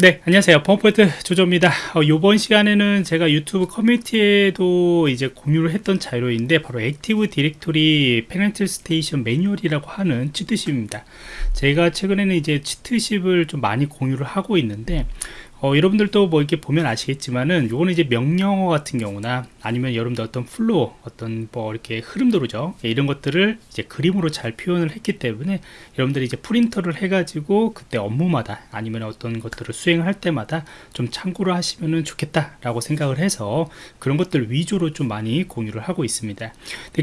네 안녕하세요. 펌프트 조조입니다. 어, 이번 시간에는 제가 유튜브 커뮤니티에도 이제 공유를 했던 자료인데 바로 Active Directory Penetration 매뉴얼이라고 하는 cheat sheet입니다. 제가 최근에는 이제 cheat sheet을 좀 많이 공유를 하고 있는데 어, 여러분들도 뭐 이렇게 보면 아시겠지만은 요거는 이제 명령어 같은 경우나 아니면 여러분들 어떤 flow 어떤 뭐 이렇게 흐름도죠. 예, 이런 것들을 이제 그림으로 잘 표현을 했기 때문에 여러분들이 이제 프린터를 해가지고 그때 업무마다 아니면 어떤 것들을 수행을 할 때마다 좀 참고를 하시면 좋겠다 라고 생각을 해서 그런 것들 위주로 좀 많이 공유를 하고 있습니다.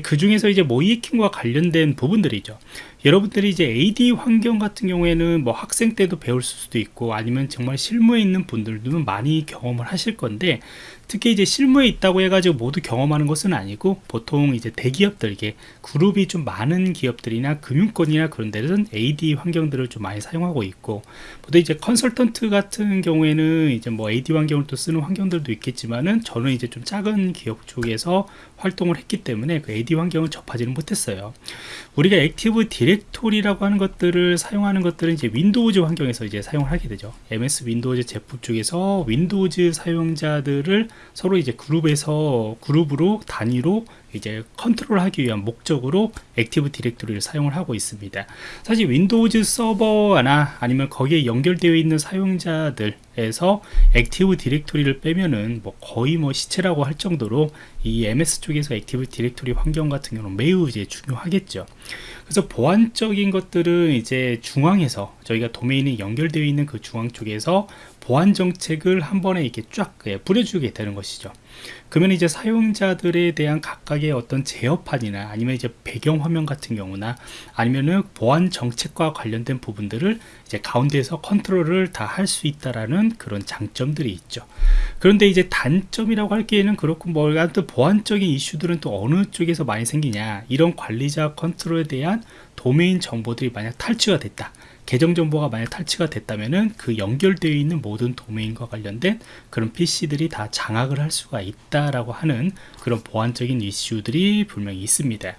그 중에서 이제 모이킹과 관련된 부분들이죠 여러분들이 이제 AD 환경 같은 경우에는 뭐 학생 때도 배울 수도 있고 아니면 정말 실무에 있는 분들도 많이 경험을 하실 건데 특히 이제 실무에 있다고 해가지고 모두 경험하는 것은 아니고 보통 이제 대기업들 이게 그룹이 좀 많은 기업들이나 금융권이나 그런 데는 AD 환경들을 좀 많이 사용하고 있고 보통 이제 컨설턴트 같은 경우에는 이제 뭐 AD 환경을 또 쓰는 환경들도 있겠지만은 저는 이제 좀 작은 기업 쪽에서 활동을 했기 때문에 그 AD 환경을 접하지는 못했어요. 우리가 Active Directory라고 하는 것들을 사용하는 것들은 이제 윈도우즈 환경에서 이제 사용을 하게 되죠. MS 윈도우즈 제품 중에서 윈도우즈 사용자들을 서로 이제 그룹에서 그룹으로 단위로 이제 컨트롤하기 위한 목적으로 Active Directory를 사용을 하고 있습니다. 사실 윈도우즈 서버나 아니면 거기에 연결되어 있는 사용자들에서 Active Directory를 빼면은 뭐 거의 뭐 시체라고 할 정도로 이 MS 쪽에서 Active Directory 환경 같은 경우는 매우 이제 중요하겠죠. 그래서 보안적인 것들은 이제 중앙에서 저희가 도메인이 연결되어 있는 그 중앙 쪽에서 보안 정책을 한 번에 이렇게 쫙 뿌려주게 되는 것이죠. 그러면 이제 사용자들에 대한 각각의 어떤 제어판이나 아니면 이제 배경 화면 같은 경우나 아니면은 보안 정책과 관련된 부분들을 이제 가운데에서 컨트롤을 다 할 수 있다라는 그런 장점들이 있죠. 그런데 이제 단점이라고 할 기에는 그렇고 뭐 아무튼 보안적인 이슈들은 또 어느 쪽에서 많이 생기냐 이런 관리자 컨트롤에 대한 도메인 정보들이 만약 탈취가 됐다. 계정 정보가 만약 탈취가 됐다면은 그 연결되어 있는 모든 도메인과 관련된 그런 PC들이 다 장악을 할 수가 있다라고 하는 그런 보안적인 이슈들이 분명히 있습니다.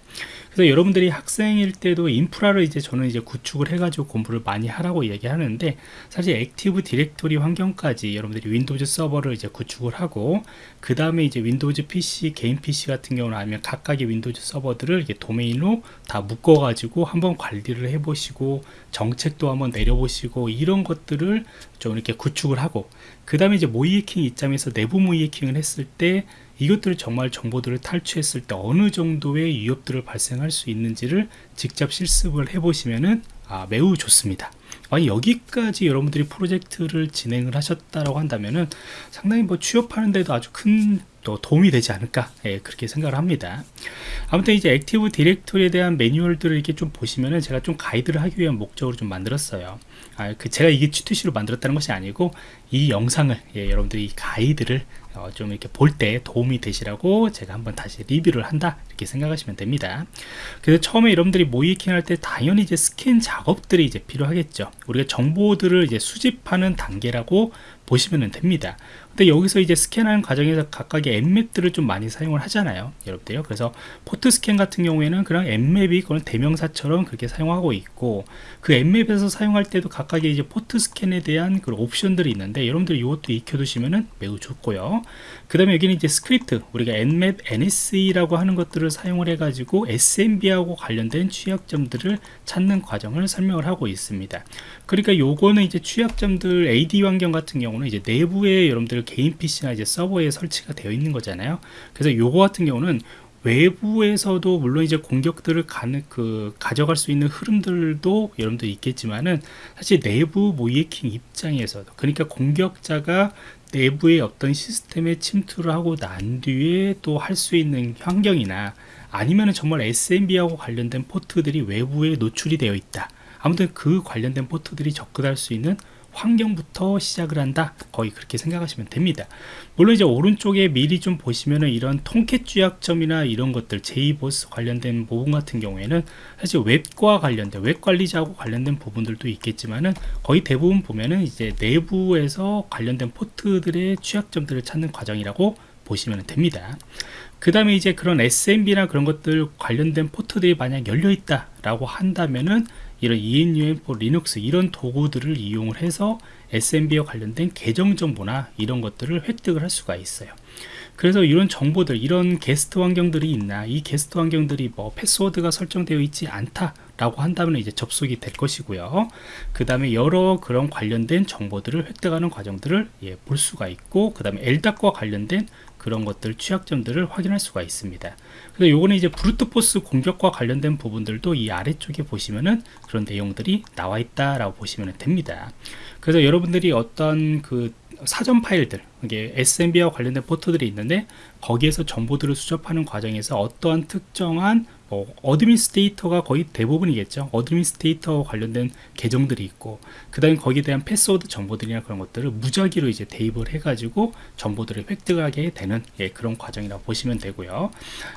그래서 여러분들이 학생일 때도 인프라를 이제 저는 이제 구축을 해가지고 공부를 많이 하라고 얘기하는데 사실 Active Directory 환경까지 여러분들이 윈도우즈 서버를 이제 구축을 하고 그 다음에 이제 윈도우즈 PC 개인 PC 같은 경우는 아니면 각각의 윈도우즈 서버들을 이게 도메인으로 다 묶어 가지고 한번 관리를 해 보시고 정책 도 한번 내려보시고 이런 것들을 좀 이렇게 구축을 하고 그 다음에 이제 모이해킹 입장에서 내부 모이해킹을 했을 때 이것들을 정말 정보들을 탈취했을 때 어느 정도의 위협들을 발생할 수 있는지를 직접 실습을 해보시면은 아, 매우 좋습니다. 아니 여기까지 여러분들이 프로젝트를 진행을 하셨다라고 한다면은 상당히 뭐 취업하는데도 아주 큰 또 도움이 되지 않을까 예, 그렇게 생각을 합니다 아무튼 이제 Active Directory에 대한 매뉴얼들을 이렇게 좀 보시면은 제가 좀 가이드를 하기 위한 목적으로 좀 만들었어요. 아, 그 제가 이게 GTC로 만들었다는 것이 아니고 이 영상을 예, 여러분들이 이 가이드를 어, 좀 이렇게 볼 때 도움이 되시라고 제가 한번 다시 리뷰를 한다 이렇게 생각하시면 됩니다. 그래서 처음에 여러분들이 모의해킹 할 때 당연히 이제 스캔 작업들이 이제 필요하겠죠. 우리가 정보들을 이제 수집하는 단계라고 보시면 됩니다. 근데 여기서 이제 스캔하는 과정에서 각각의 Nmap들을 좀 많이 사용을 하잖아요 여러분들요. 그래서 포트 스캔 같은 경우에는 그냥 Nmap이 그런 대명사처럼 그렇게 사용하고 있고 그 Nmap에서 사용할 때도 각각의 이제 포트 스캔에 대한 그런 옵션들이 있는데 여러분들 이것도 익혀두시면 매우 좋고요 그 다음에 여기는 이제 스크립트 우리가 Nmap NSE라고 하는 것들을 사용을 해 가지고 SMB하고 관련된 취약점들을 찾는 과정을 설명을 하고 있습니다. 그러니까 요거는 이제 취약점들 AD 환경 같은 경우는 이제 내부에 여러분들 개인 PC나 이제 서버에 설치가 되어 있는 거잖아요. 그래서 요거 같은 경우는 외부에서도 물론 이제 공격들을 가는 그 가져갈 수 있는 흐름들도 여러분들 있겠지만은 사실 내부 모이킹 입장에서도 그러니까 공격자가 내부의 어떤 시스템에 침투를 하고 난 뒤에 또 할 수 있는 환경이나 아니면 정말 SMB하고 관련된 포트들이 외부에 노출이 되어 있다. 아무튼 그 관련된 포트들이 접근할 수 있는 환경부터 시작을 한다. 거의 그렇게 생각하시면 됩니다. 물론 이제 오른쪽에 미리 좀 보시면은 이런 Tomcat 취약점이나 이런 것들 JBoss 관련된 부분 같은 경우에는 사실 웹과 관련된 웹 관리자하고 관련된 부분들도 있겠지만은 거의 대부분 보면은 이제 내부에서 관련된 포트들의 취약점들을 찾는 과정이라고 보시면 됩니다. 그 다음에 이제 그런 SMB나 그런 것들 관련된 포트들이 만약 열려 있다 라고 한다면은 이런 enum4linux 이런 도구들을 이용을 해서 SMB와 관련된 계정 정보나 이런 것들을 획득을 할 수가 있어요. 그래서 이런 정보들 이런 게스트 환경들이 있나 이 게스트 환경들이 뭐 패스워드가 설정되어 있지 않다 라고 한다면 이제 접속이 될 것이고요 그 다음에 여러 그런 관련된 정보들을 획득하는 과정들을 예, 볼 수가 있고 그 다음에 LDAP과 관련된 그런 것들 취약점들을 확인할 수가 있습니다 그래서 요거는 이제 brute force 공격과 관련된 부분들도 이 아래쪽에 보시면은 그런 내용들이 나와 있다라고 보시면 됩니다. 그래서 여러분들이 어떤 그 사전 파일들 이게 SMB와 관련된 포트들이 있는데 거기에서 정보들을 수집하는 과정에서 어떠한 특정한 뭐 administrator가 거의 대부분이겠죠. administrator와 관련된 계정들이 있고 그 다음에 거기에 대한 패스워드 정보들이나 그런 것들을 무작위로 이제 대입을 해 가지고 정보들을 획득하게 되는 예, 그런 과정이라고 보시면 되고요.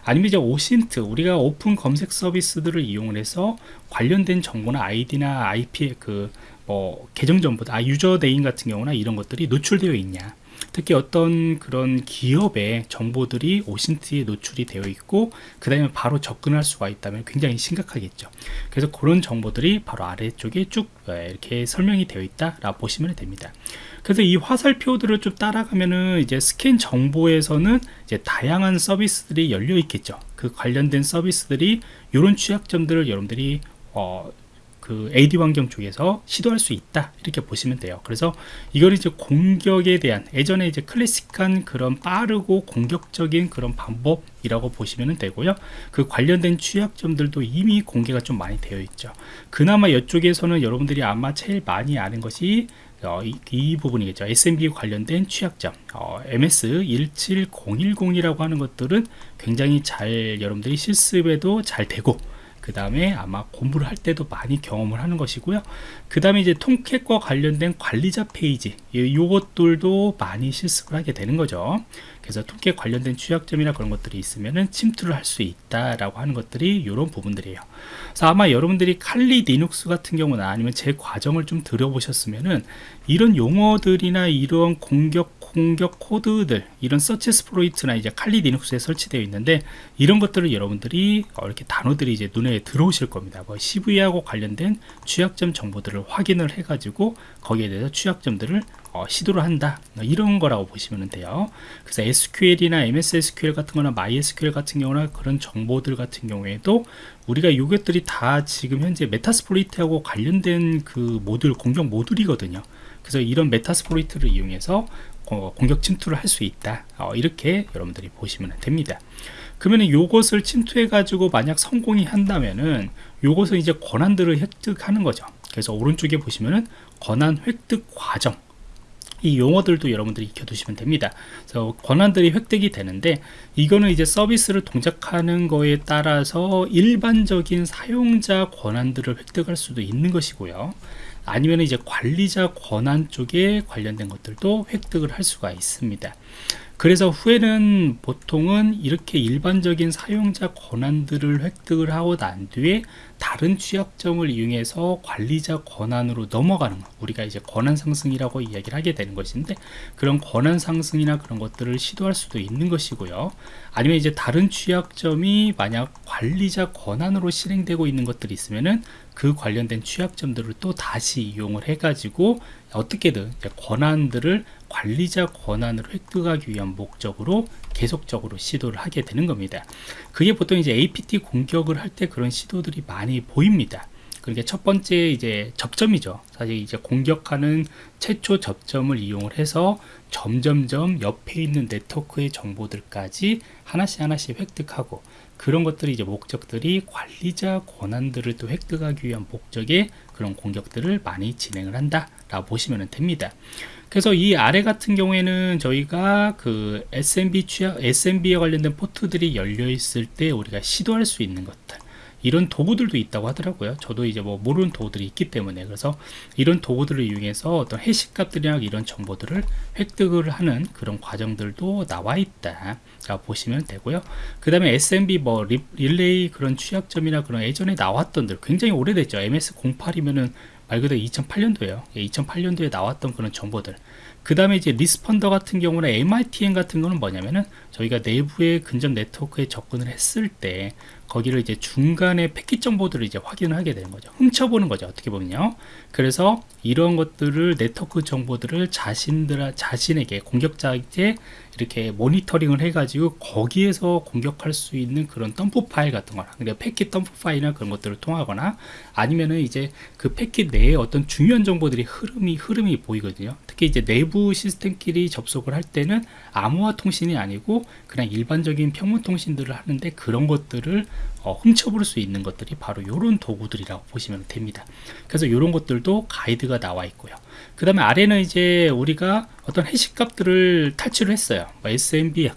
아니면 이제 OSINT 우리가 오픈 검색 서비스들을 이용을 해서 관련된 정보나 아이디나 IP 그뭐 계정 정보, 아 username 같은 경우나 이런 것들이 노출되어 있냐 특히 어떤 그런 기업의 정보들이 OSINT에 노출이 되어 있고 그 다음에 바로 접근할 수가 있다면 굉장히 심각하겠죠. 그래서 그런 정보들이 바로 아래쪽에 쭉 예, 이렇게 설명이 되어 있다 라 보시면 됩니다. 그래서 이 화살표들을 좀 따라가면은 이제 스캔 정보에서는 이제 다양한 서비스들이 열려 있겠죠. 그 관련된 서비스들이 이런 취약점들을 여러분들이 어, 그 AD 환경 쪽에서 시도할 수 있다. 이렇게 보시면 돼요. 그래서 이걸 이제 공격에 대한 예전에 이제 클래식한 그런 빠르고 공격적인 그런 방법이라고 보시면 되고요. 그 관련된 취약점들도 이미 공개가 좀 많이 되어 있죠. 그나마 이쪽에서는 여러분들이 아마 제일 많이 아는 것이 어, 이, 이, 부분이겠죠. SMB 관련된 취약점. 어, MS 17010이라고 하는 것들은 굉장히 잘 여러분들이 실습에도 잘 되고 그 다음에 아마 공부를 할 때도 많이 경험을 하는 것이고요. 그 다음에 이제 Tomcat과 관련된 관리자 페이지 이것들도 많이 실습을 하게 되는 거죠. 그래서 Tomcat 관련된 취약점이나 그런 것들이 있으면은 침투를 할 수 있다라고 하는 것들이 이런 부분들이에요. 그래서 아마 여러분들이 Kali Linux 같은 경우나 아니면 제 과정을 좀 들어보셨으면은 이런 용어들이나 이런 공격 공격 코드들 이런 SearchSploit나 이제 칼리 리눅스에 설치되어 있는데 이런 것들을 여러분들이 어, 이렇게 단어들이 이제 눈에 들어오실 겁니다. 뭐 CVE하고 관련된 취약점 정보들을 확인을 해 가지고 거기에 대해서 취약점들을 어, 시도를 한다. 뭐 이런 거라고 보시면 돼요. 그래서 SQL이나 MS SQL 같은 거나 MySQL 같은 경우나 그런 정보들 같은 경우에도 우리가 이것들이 다 지금 현재 Metasploit하고 관련된 그 모듈 공격 모듈이거든요. 그래서 이런 Metasploit를 이용해서 어, 공격 침투를 할 수 있다 어, 이렇게 여러분들이 보시면 됩니다 그러면 이것을 침투해 가지고 만약 성공이 한다면은 이것은 이제 권한들을 획득하는 거죠 그래서 오른쪽에 보시면은 권한 획득 과정 이 용어들도 여러분들이 익혀두시면 됩니다. 그래서 권한들이 획득이 되는데 이거는 이제 서비스를 동작하는 거에 따라서 일반적인 사용자 권한들을 획득할 수도 있는 것이고요. 아니면 이제 관리자 권한 쪽에 관련된 것들도 획득을 할 수가 있습니다. 그래서 후에는 보통은 이렇게 일반적인 사용자 권한들을 획득을 하고 난 뒤에 다른 취약점을 이용해서 관리자 권한으로 넘어가는 것. 우리가 이제 권한 상승이라고 이야기를 하게 되는 것인데 그런 권한 상승이나 그런 것들을 시도할 수도 있는 것이고요. 아니면 이제 다른 취약점이 만약 관리자 권한으로 실행되고 있는 것들이 있으면은 그 관련된 취약점들을 또 다시 이용을 해 가지고 어떻게든 권한들을 관리자 권한을 획득하기 위한 목적으로 계속적으로 시도를 하게 되는 겁니다. 그게 보통 이제 APT 공격을 할 때 그런 시도들이 많이 보입니다. 그러니까 첫 번째 이제 접점이죠. 사실 이제 공격하는 최초 접점을 이용을 해서 점점점 옆에 있는 네트워크의 정보들까지 하나씩 하나씩 획득하고 그런 것들이 이제 목적들이 관리자 권한들을 또 획득하기 위한 목적의 그런 공격들을 많이 진행을 한다 라고 보시면 됩니다 그래서 이 아래 같은 경우에는 저희가 그 SMB 취약 SMB에 관련된 포트들이 열려 있을 때 우리가 시도할 수 있는 것들. 이런 도구들도 있다고 하더라고요. 저도 이제 뭐 모르는 도구들이 있기 때문에. 그래서 이런 도구들을 이용해서 어떤 해시 값들이나 이런 정보들을 획득을 하는 그런 과정들도 나와 있다 보시면 되고요. 그 다음에 SMB 뭐 릴레이 그런 취약점이나 그런 예전에 나왔던 들 굉장히 오래됐죠. MS08이면은 말 그대로 2008년도에요. 2008년도에 예, 나왔던 그런 정보들. 그 다음에 이제 Responder 같은 경우는 MITM 같은 거는 뭐냐면은 저희가 내부의 근접 네트워크에 접근을 했을 때 거기를 이제 중간에 패킷 정보들을 이제 확인을 하게 되는 거죠. 훔쳐보는 거죠. 어떻게 보면요. 그래서 이런 것들을 네트워크 정보들을 자신들 자신에게 공격자에게 이렇게 모니터링을 해가지고 거기에서 공격할 수 있는 그런 덤프 파일 같은 거나 그러니까 패킷 덤프 파일이나 그런 것들을 통하거나 아니면은 이제 그 패킷 내에 어떤 중요한 정보들이 흐름이 흐름이 보이거든요. 특히 이제 내부 시스템끼리 접속을 할 때는 암호화 통신이 아니고 그냥 일반적인 평문 통신들을 하는데 그런 것들을 어, 훔쳐볼 수 있는 것들이 바로 이런 도구들이라고 보시면 됩니다. 그래서 이런 것들도 가이드가 나와 있고요. 그 다음에 아래는 이제 우리가 어떤 해시 값들을 탈취를 했어요. 뭐 SMB,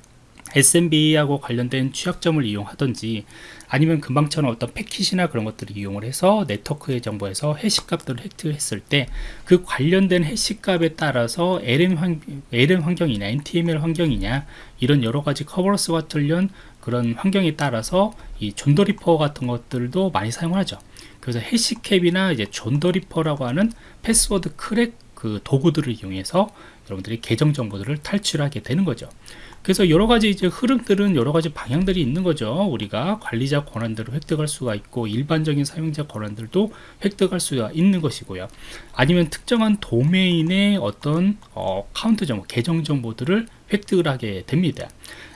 SMB하고 관련된 취약점을 이용하든지 아니면 금방처럼 어떤 패킷이나 그런 것들을 이용을 해서 네트워크의 정보에서 해시 값들을 획득했을 때 그 관련된 해시 값에 따라서 LM, 환, LM 환경이냐 NTLM 환경이냐 이런 여러 가지 Kerberos와 틀린 그런 환경에 따라서 이 John the Ripper 같은 것들도 많이 사용하죠. 그래서 hashcat이나 이제 John the Ripper라고 하는 패스워드 crack 그 도구들을 이용해서 여러분들이 계정 정보들을 탈취하게 되는 거죠. 그래서 여러 가지 이제 흐름들은 여러 가지 방향들이 있는 거죠. 우리가 관리자 권한들을 획득할 수가 있고 일반적인 사용자 권한들도 획득할 수가 있는 것이고요. 아니면 특정한 도메인의 어떤 account 정보, 계정 정보들을 획득을 하게 됩니다.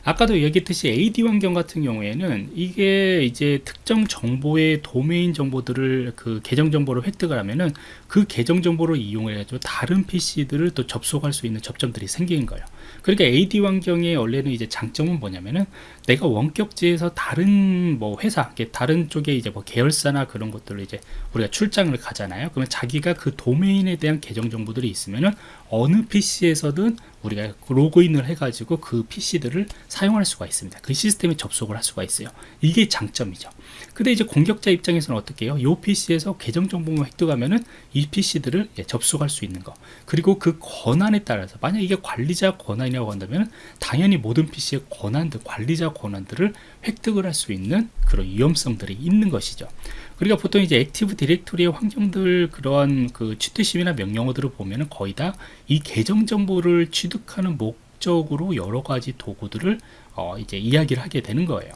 아까도 얘기했듯이 AD 환경 같은 경우에는 이게 이제 특정 정보의 도메인 정보들을 그 계정 정보를 획득을 하면은 그 계정 정보를 이용해 가지고 다른 PC들을 또 접속할 수 있는 접점들이 생기는 거예요. 그러니까 AD 환경의 원래는 이제 장점은 뭐냐면은 내가 원격지에서 다른 뭐 회사, 다른 쪽에 이제 뭐 계열사나 그런 것들을 이제 우리가 출장을 가잖아요. 그러면 자기가 그 도메인에 대한 계정 정보들이 있으면은 어느 PC에서든 우리가 로그인을 해가지고 그 PC들을 사용할 수가 있습니다. 그 시스템에 접속을 할 수가 있어요. 이게 장점이죠. 근데 이제 공격자 입장에서는 어떻게 해요? 이 PC에서 계정 정보만 획득하면은 이 PC들을 예, 접속할 수 있는 거. 그리고 그 권한에 따라서 만약 이게 관리자 권한 이라고 한다면 당연히 모든 PC의 권한들, 관리자 권한들을 획득을 할 수 있는 그런 위험성들이 있는 것이죠. 그러니까 보통 이제 Active Directory의 환경들 그러한 그 취약점이나 명령어들을 보면은 거의 다 이 계정 정보를 취득하는 목적으로 여러 가지 도구들을 어 이제 이야기를 하게 되는 거예요.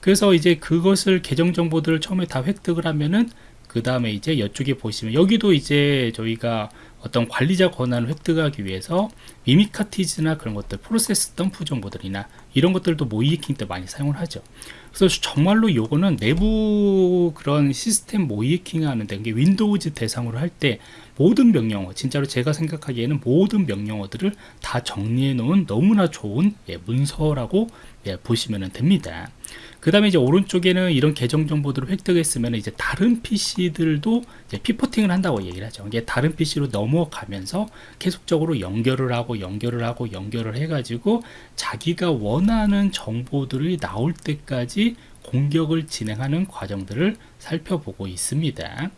그래서 이제 그것을 계정 정보들을 처음에 다 획득을 하면은 그 다음에 이제 이쪽에 보시면 여기도 이제 저희가 어떤 관리자 권한을 획득하기 위해서 Mimikatz나 그런 것들 프로세스 덤프 정보들이나 이런 것들도 모의해킹 때 많이 사용을 하죠. 그래서 정말로 요거는 내부 그런 시스템 모의해킹 하는데 이게 윈도우즈 대상으로 할 때 모든 명령어 진짜로 제가 생각하기에는 모든 명령어들을 다 정리해 놓은 너무나 좋은 예, 문서라고 예, 보시면 됩니다 그 다음에 이제 오른쪽에는 이런 계정 정보들을 획득했으면 이제 다른 PC들도 이제 피포팅을 한다고 얘기를 하죠. 이게 다른 PC로 넘어가면서 계속적으로 연결을 하고 연결을 하고 연결을 해가지고 자기가 원하는 정보들이 나올 때까지 공격을 진행하는 과정들을 살펴보고 있습니다.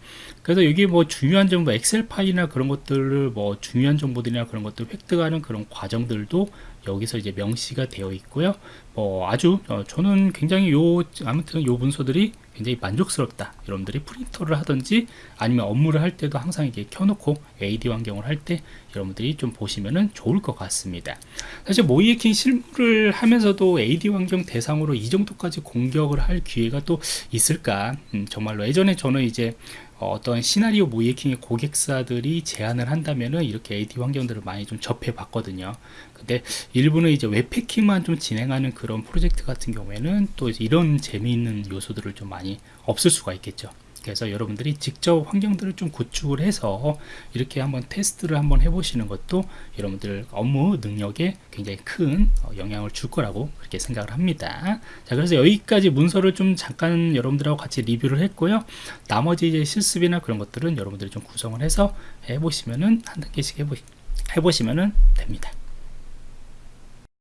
그래서 여기 뭐 중요한 정보, 엑셀 파일이나 그런 것들을 뭐 중요한 정보들이나 그런 것들 획득하는 그런 과정들도 여기서 이제 명시가 되어 있고요. 뭐 아주 어, 저는 굉장히 요 아무튼 요 문서들이 굉장히 만족스럽다. 여러분들이 프린터를 하든지 아니면 업무를 할 때도 항상 이렇게 켜놓고 AD 환경을 할 때 여러분들이 좀 보시면은 좋을 것 같습니다. 사실 모이에킹 실무를 하면서도 AD 환경 대상으로 이 정도까지 공격을 할 기회가 또 있을까? 음, 정말로 예전에 저는 이제 어떤 시나리오 모이킹의 고객사들이 제안을 한다면은 이렇게 AD 환경들을 많이 좀 접해 봤거든요. 근데 일부는 이제 웹패킹만 좀 진행하는 그런 프로젝트 같은 경우에는 또 이런 재미있는 요소들을 좀 많이 없을 수가 있겠죠. 그래서 여러분들이 직접 환경들을 좀 구축을 해서 이렇게 한번 테스트를 한번 해보시는 것도 여러분들 업무 능력에 굉장히 큰 어, 영향을 줄 거라고 그렇게 생각을 합니다. 자, 그래서 여기까지 문서를 좀 잠깐 여러분들하고 같이 리뷰를 했고요. 나머지 이제 실습이나 그런 것들은 여러분들이 좀 구성을 해서 해보시면은 한 단계씩 해보, 해보시면은 됩니다.